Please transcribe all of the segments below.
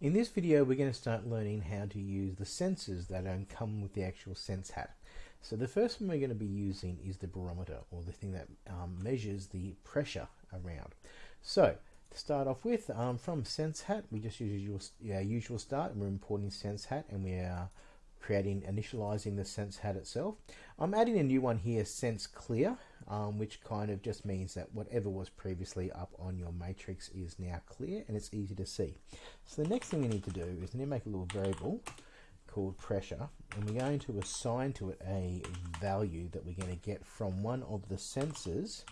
In this video we're going to start learning how to use the sensors that come with the actual sense hat. So the first one we're going to be using is the barometer or the thing that um, measures the pressure around. So to start off with um, from sense hat we just use our usual start and we're importing sense hat and we are creating initializing the sense hat itself. I'm adding a new one here sense clear um, which kind of just means that whatever was previously up on your matrix is now clear and it's easy to see. So the next thing we need to do is to make a little variable called pressure and we're going to assign to it a value that we're going to get from one of the sensors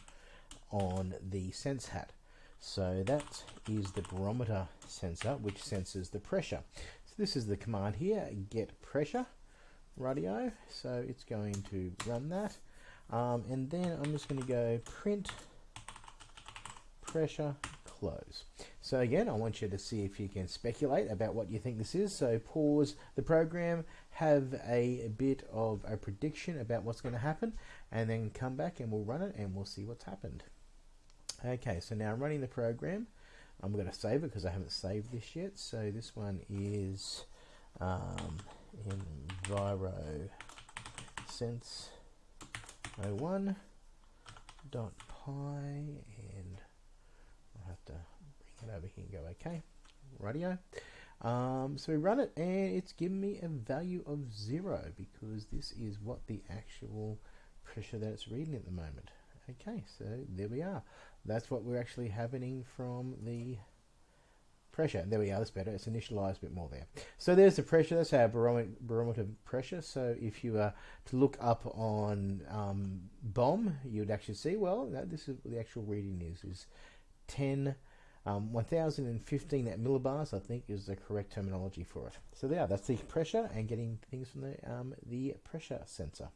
on the sense hat. So that is the barometer sensor which senses the pressure. This is the command here get pressure radio so it's going to run that um, and then I'm just going to go print pressure close. So again, I want you to see if you can speculate about what you think this is. So pause the program, have a bit of a prediction about what's going to happen, and then come back and we'll run it and we'll see what's happened. Okay, so now I'm running the program. I'm going to save it because I haven't saved this yet. So this one is um, Enviro Sense 01 dot py and I'll have to bring it over here and go okay. Radio. Um, so we run it and it's given me a value of zero because this is what the actual pressure that it's reading at the moment okay so there we are that's what we're actually happening from the pressure. There we are, that's better. It's initialized a bit more there. So there's the pressure, that's our barometer pressure. So if you were to look up on um, BOM, you would actually see, well, this is the actual reading is, is 10, um, 1015 at millibars, I think is the correct terminology for it. So there, that's the pressure and getting things from the, um, the pressure sensor.